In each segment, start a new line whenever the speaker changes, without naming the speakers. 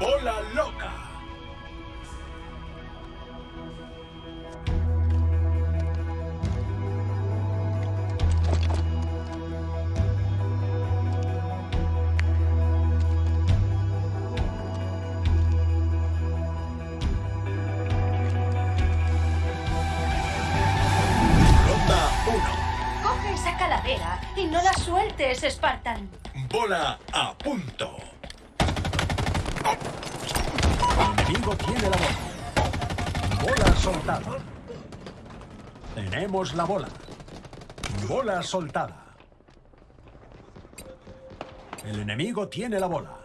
Bola loca. Ronda 1.
Coge esa calavera y no la sueltes, Spartan.
Bola a punto.
El enemigo tiene la bola. Bola soltada. Tenemos la bola. Bola soltada. El enemigo tiene la bola.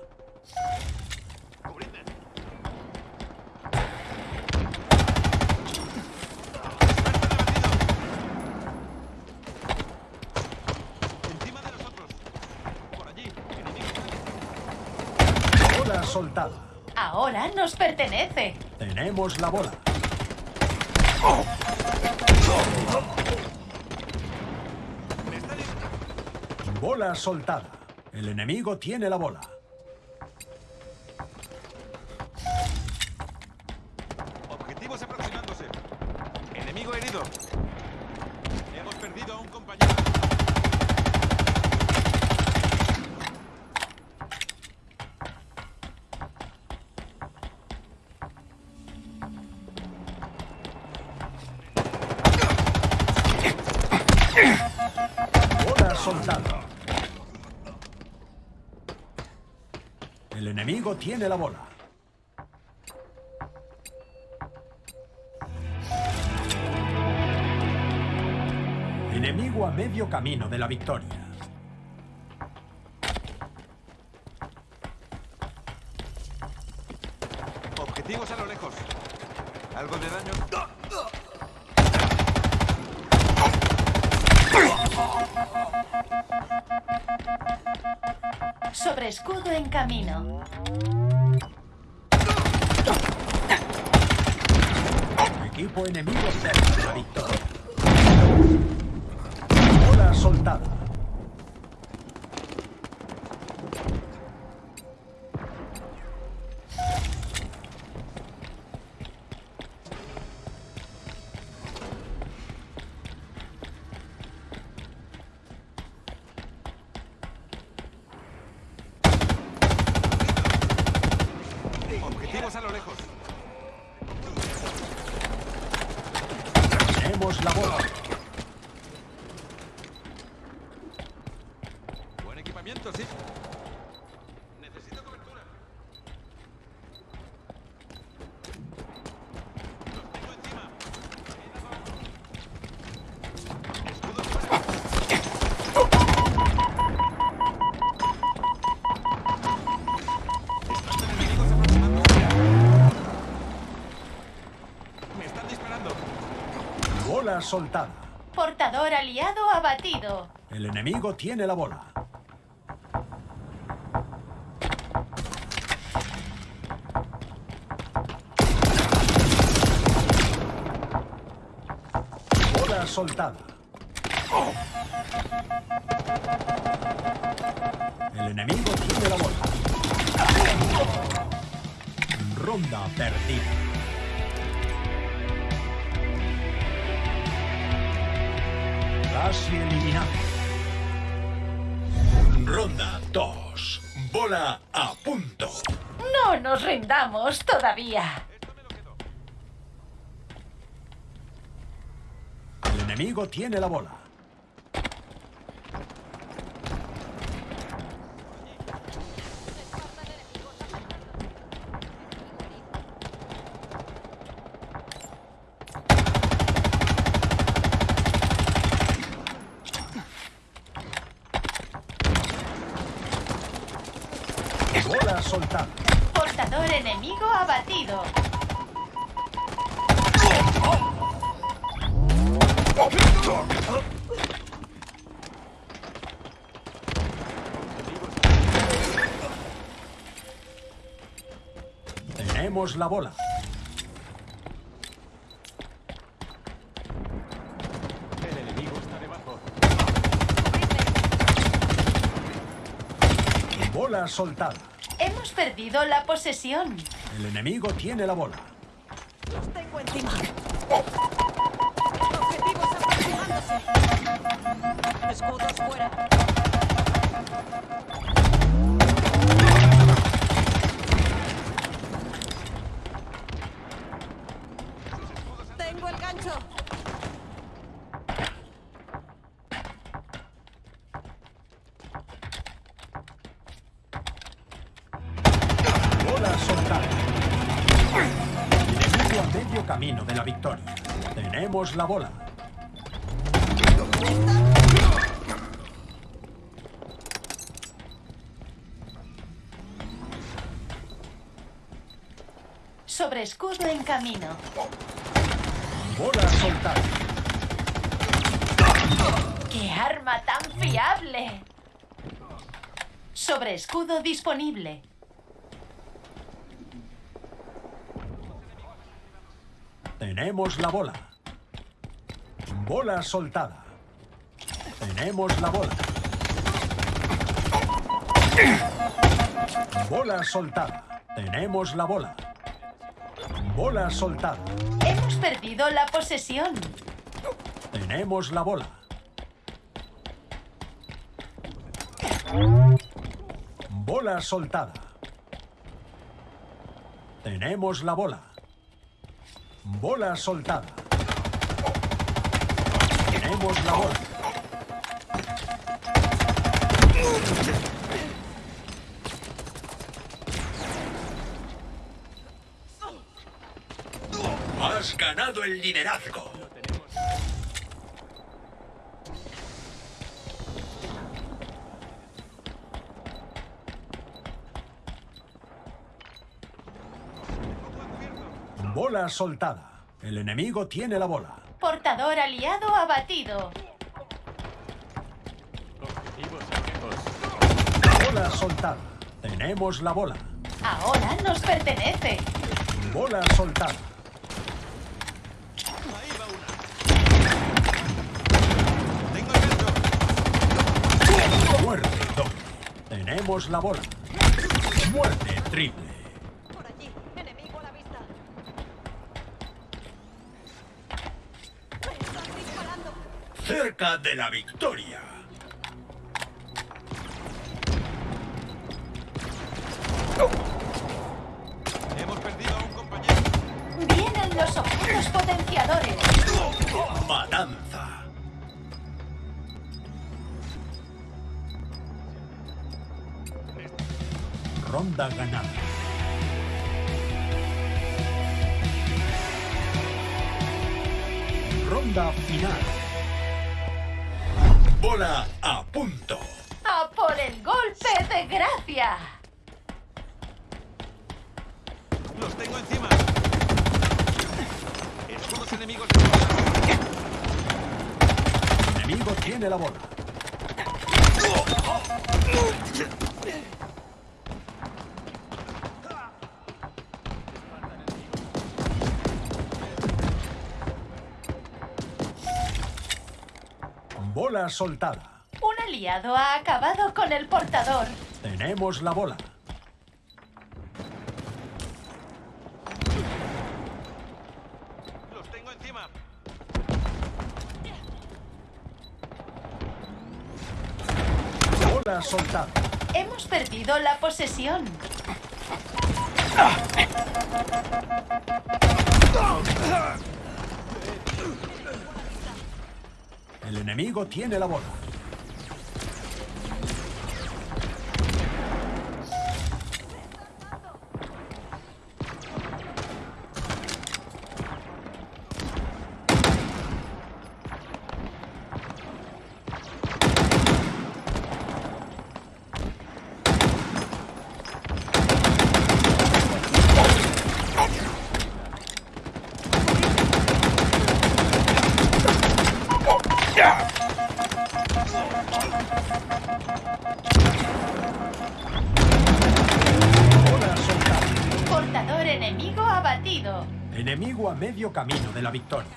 Encima de nosotros. Por allí. Enemigo.
Bola soltada.
Ahora nos pertenece.
Tenemos la bola. Bola soltada. El enemigo tiene la bola. Bola soltada. El enemigo tiene la bola. Enemigo a medio camino de la victoria.
Objetivos a lo lejos. Algo de daño.
Sobre escudo en camino.
Equipo enemigo cerca de la Bola soltada.
Portador aliado abatido.
El enemigo tiene la bola. Bola soltada. El enemigo tiene la bola. Ronda perdida. Casi eliminado.
Ronda 2. Bola a punto.
No nos rindamos todavía.
El enemigo tiene la bola. Bola soltada.
Portador enemigo
Tenemos la bola.
El enemigo está debajo.
Bola soltada.
Hemos perdido la posesión.
El enemigo tiene la bola.
Los tengo encima. Objetivos aproximándose. Escudos fuera. Tengo el gancho.
Bola soltada. Enemigo a medio camino de la victoria. Tenemos la bola.
Sobre escudo en camino.
Bola soltada.
¡Qué arma tan fiable! Sobre escudo disponible.
Tenemos la bola. Bola soltada. Tenemos la bola. Bola soltada. Tenemos la bola. Bola soltada.
Hemos perdido la posesión.
Tenemos la bola. Bola soltada. Tenemos la bola. Bola soltada. Tenemos la bola.
Has ganado el liderazgo.
Bola soltada. El enemigo tiene la bola.
Portador aliado abatido.
Objetivos.
Bola soltada. Tenemos la bola.
Ahora nos pertenece.
Bola soltada.
Ahí va una. Tengo el gancho.
Muerte doble. Tenemos la bola. Muerte triple.
Por allí. Enemigo a la vista. Me están disparando.
Cerca de la victoria.
Hemos perdido a un compañero.
Vienen los objetos potenciadores.
Matanza.
Ronda ganada. Ronda final.
Bola a punto.
¡A por el golpe de gracia!
Los tengo encima. Escudos enemigos.
El enemigo tiene la bola. Bola soltada.
Un aliado ha acabado con el portador.
Tenemos la bola.
Los tengo encima.
Bola soltada.
Hemos perdido la posesión.
El enemigo tiene la bola. Camino de la victoria.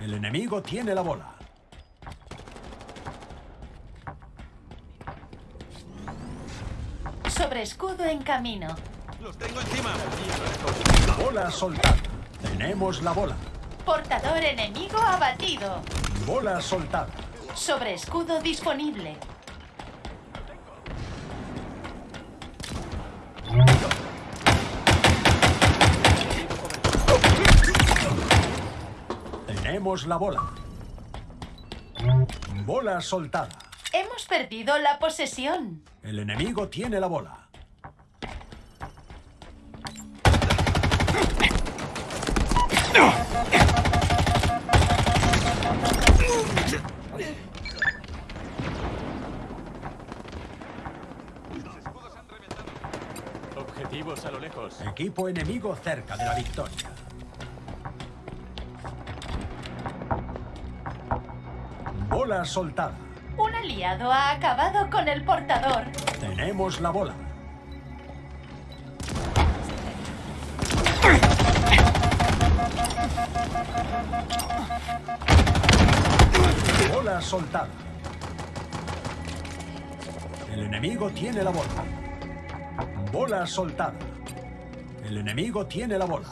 El enemigo tiene la bola.
Sobre escudo en camino.
¡Los tengo encima!
Bola soltada. Tenemos la bola.
Portador enemigo abatido.
Bola soltada.
Sobre escudo disponible.
Tenemos la bola. Bola soltada.
Hemos perdido la posesión.
El enemigo tiene la bola.
Objetivos a lo lejos.
Equipo enemigo cerca de la victoria. Bola soltada.
Un aliado ha acabado con el portador.
Tenemos la bola. Bola soltada. El enemigo tiene la bola. Bola soltada. El enemigo tiene la bola.